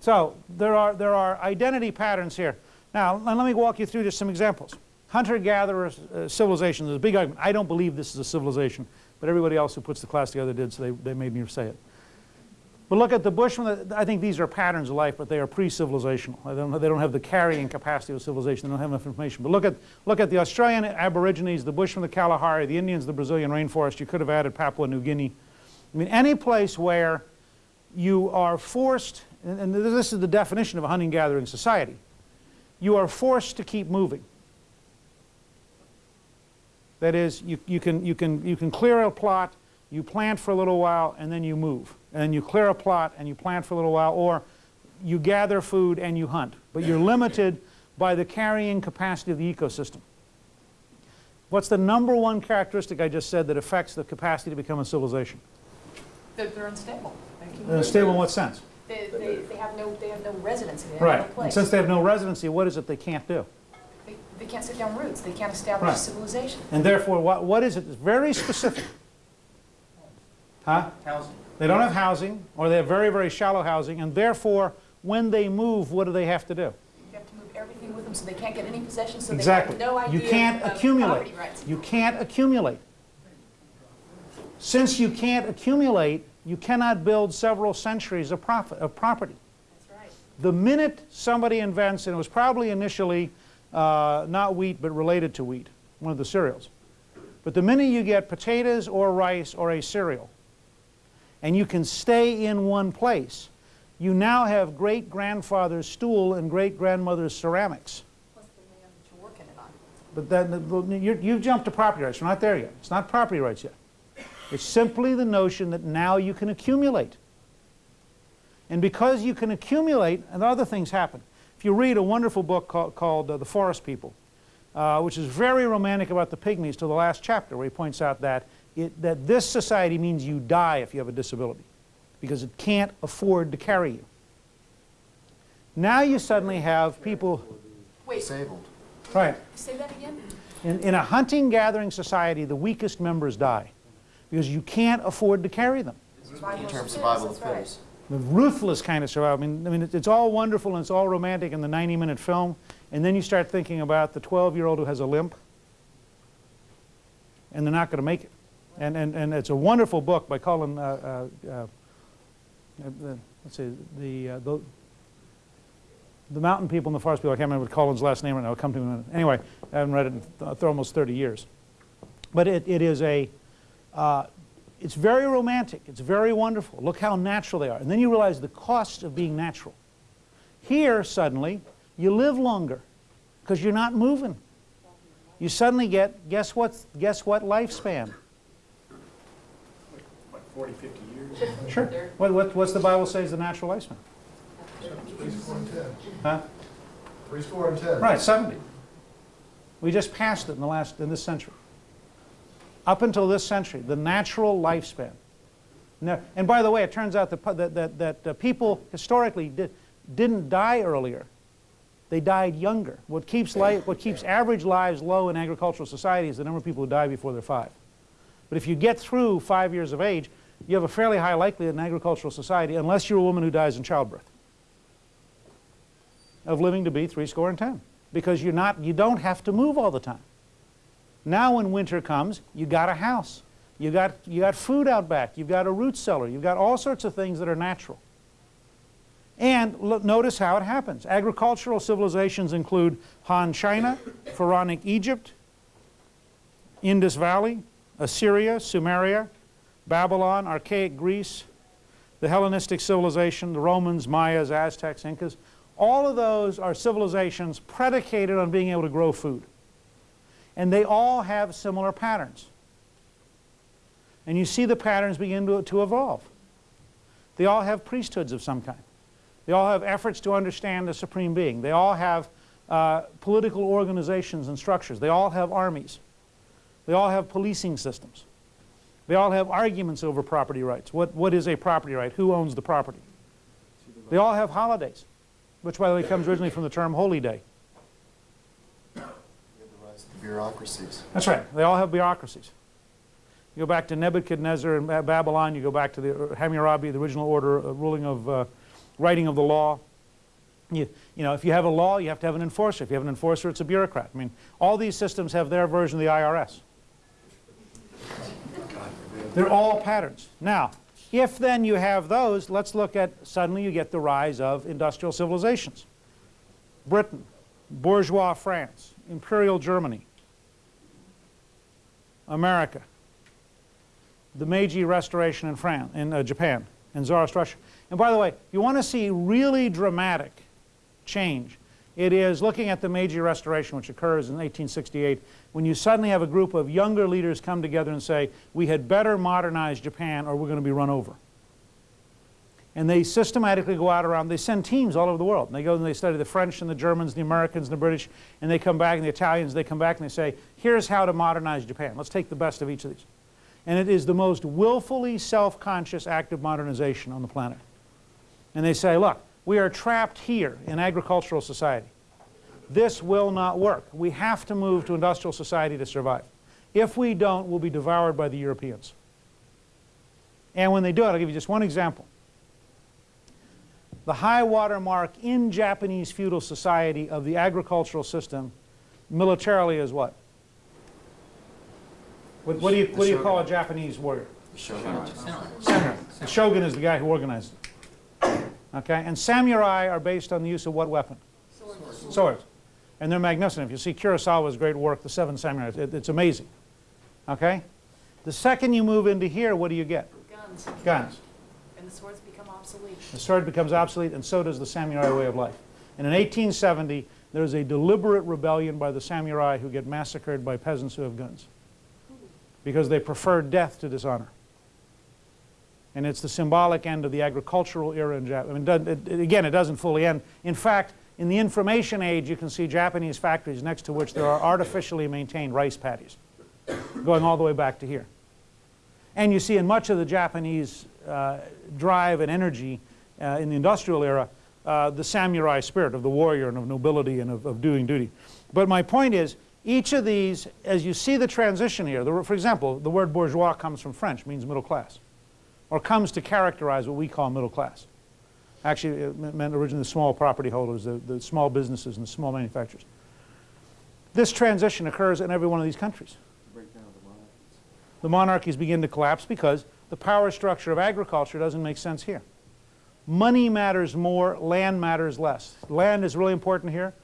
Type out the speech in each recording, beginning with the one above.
So there are, there are identity patterns here. Now, let me walk you through just some examples. Hunter-gatherer uh, civilization is a big argument. I don't believe this is a civilization, but everybody else who puts the class together did, so they, they made me say it. But look at the Bushmen. I think these are patterns of life, but they are pre-civilizational. They don't, they don't have the carrying capacity of civilization. They don't have enough information. But look at, look at the Australian Aborigines, the Bushmen, the Kalahari, the Indians, the Brazilian rainforest. You could have added Papua New Guinea. I mean, any place where you are forced, and, and this is the definition of a hunting-gathering society, you are forced to keep moving. That is, you, you, can, you, can, you can clear a plot, you plant for a little while, and then you move. And you clear a plot, and you plant for a little while, or you gather food and you hunt. But you're limited by the carrying capacity of the ecosystem. What's the number one characteristic I just said that affects the capacity to become a civilization? They're, they're unstable. They're unstable in what sense? They, they, they have no, they have no residency, they have Right. no And place. since they have no residency, what is it they can't do? They, they can't set down roots, they can't establish Right. civilization. And therefore, what, what is it that's very specific? Huh? Housing. They don't have housing, or they have very, very shallow housing, and therefore, when they move, what do they have to do? You have to move everything with them so they can't get any possessions, so Exactly. they have no idea You can't of accumulate. property rights. You can't accumulate. Since you can't accumulate, you cannot build several centuries of, profit, of property. That's right. The minute somebody invents, and it was probably initially uh, not wheat but related to wheat, one of the cereals, but the minute you get potatoes or rice or a cereal, and you can stay in one place, you now have great-grandfather's stool and great-grandmother's ceramics. Plus the land that you're working it on. But then, you're, you've jumped to property rights. We're not there yet. It's not property rights yet. It's simply the notion that now you can accumulate. And because you can accumulate, and other things happen. If you read a wonderful book called, called uh, The Forest People, uh, which is very romantic about the pygmies to the last chapter, where he points out that, it, that this society means you die if you have a disability, because it can't afford to carry you. Now you suddenly have people, Wait, Disabled. right, say that again? in, in a hunting-gathering society, the weakest members die because you can't afford to carry them. In terms the of survival of right. fittest. The ruthless kind of survival. I mean, I mean it's, all wonderful and it's all romantic in the 90-minute film, and then you start thinking about the 12-year-old who has a limp, and they're not going to make it. And, and, and it's a wonderful book by Colin, uh, uh, uh, uh, let's see, the, uh, the, the mountain people and the forest people, I can't remember Colin's last name right now, it'll come to me in a minute. Anyway, I haven't read it in th th almost 30 years. But it, it is a, uh, it's very romantic, it's very wonderful. Look how natural they are. And then you realize the cost of being natural. Here, suddenly, you live longer because you're not moving. You suddenly get, guess what, guess what lifespan? Like 40, 50 years. Sure. What, what, what's the Bible say is the natural lifespan? Three score and ten. Huh? Three score and ten. Right, 70. We just passed it in the last, in this century. Up until this century, the natural lifespan. Now, and by the way, it turns out that, that, that, that uh, people historically did, didn't die earlier. They died younger. What keeps, life, what keeps average lives low in agricultural society is the number of people who die before they're five. But if you get through five years of age, you have a fairly high likelihood in agricultural society, unless you're a woman who dies in childbirth, of living to be three score and ten. Because you're not, you don't have to move all the time. Now when winter comes, you got a house. You got, you got food out back. You've got a root cellar. You've got all sorts of things that are natural. And look, notice how it happens. Agricultural civilizations include Han China, Pharaonic Egypt, Indus Valley, Assyria, Sumeria, Babylon, archaic Greece, the Hellenistic civilization, the Romans, Mayas, Aztecs, Incas. All of those are civilizations predicated on being able to grow food. And they all have similar patterns. And you see the patterns begin to, to evolve. They all have priesthoods of some kind. They all have efforts to understand the supreme being. They all have uh, political organizations and structures. They all have armies. They all have policing systems. They all have arguments over property rights. What, what is a property right? Who owns the property? They all have holidays, which by the way comes originally from the term holy day. We have the rise of the bureaucracies. That's right. They all have bureaucracies. You go back to Nebuchadnezzar and Babylon, you go back to the uh, Hammurabi, the original order uh, ruling of uh, writing of the law. You, you know, if you have a law, you have to have an enforcer. If you have an enforcer, it's a bureaucrat. I mean, all these systems have their version of the IRS. They're all patterns. Now, if then you have those, let's look at, suddenly you get the rise of industrial civilizations. Britain, bourgeois France, imperial Germany, America, the Meiji Restoration in France, in uh, Japan, and Tsarist Russia. And by the way, you want to see really dramatic change, it is looking at the Meiji Restoration, which occurs in 1868, when you suddenly have a group of younger leaders come together and say, we had better modernize Japan or we're going to be run over. And they systematically go out around, they send teams all over the world. And they go and they study the French and the Germans, the Americans and the British, and they come back, and the Italians, they come back and they say, here's how to modernize Japan. Let's take the best of each of these. And it is the most willfully self-conscious act of modernization on the planet. And they say, look, we are trapped here in agricultural society. This will not work. We have to move to industrial society to survive. If we don't, we'll be devoured by the Europeans. And when they do it, I'll give you just one example. The high water mark in Japanese feudal society of the agricultural system militarily is what? What, what do you, what do you call a Japanese warrior? Samurai. The shogun is the guy who organized it. Okay, and samurai are based on the use of what weapon? Swords. Swords. And they're magnificent. If you see Kurosawa's great work, The Seven Samurai, it, it's amazing. Okay? The second you move into here, what do you get? Guns. Guns. And the swords become obsolete. The sword becomes obsolete, and so does the samurai way of life. And in 1870, there's a deliberate rebellion by the samurai who get massacred by peasants who have guns because they prefer death to dishonor. And it's the symbolic end of the agricultural era in Japan. I mean, it it- again, it doesn't fully end. In fact, in the information age, you can see Japanese factories next to which there are artificially maintained rice paddies, going all the way back to here. And you see in much of the Japanese drive and energy uh, in the industrial era, uh, the samurai spirit of the warrior and of nobility and of, of doing duty. But my point is, each of these, as you see the transition here, the, for example, the word bourgeois comes from French, means middle class, or comes to characterize what we call middle class. Actually, it meant originally the small property holders, the, the small businesses and the small manufacturers. This transition occurs in every one of these countries. The monarchies begin to collapse because the power structure of agriculture doesn't make sense here. Money matters more, land matters less. Land is really important here.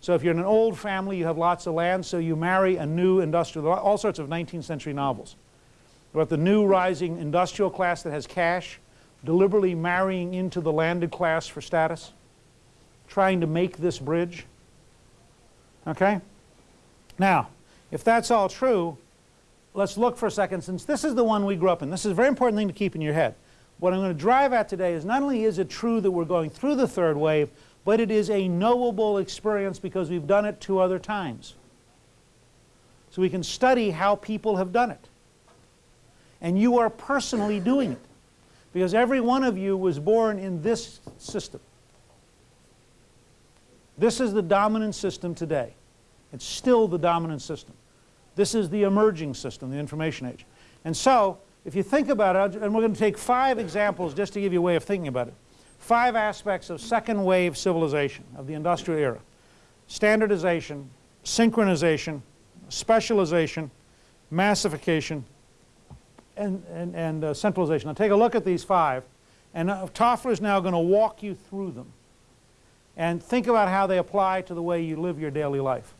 So if you're in an old family, you have lots of land, so you marry a new industrial, all sorts of 19th century novels about the new rising industrial class that has cash, deliberately marrying into the landed class for status, trying to make this bridge. Okay? Now, if that's all true, let's look for a second, since this is the one we grew up in. This is a very important thing to keep in your head. What I'm going to drive at today is not only is it true that we're going through the third wave, but it is a knowable experience because we've done it two other times. So we can study how people have done it. And you are personally doing it because every one of you was born in this system. This is the dominant system today. It's still the dominant system. This is the emerging system, the information age. And so, if you think about it, and we're going to take five examples just to give you a way of thinking about it. Five aspects of second wave civilization, of the industrial era. Standardization, synchronization, specialization, massification, and, and, and uh, centralization. Now take a look at these five, and uh, Toffler is now going to walk you through them and think about how they apply to the way you live your daily life.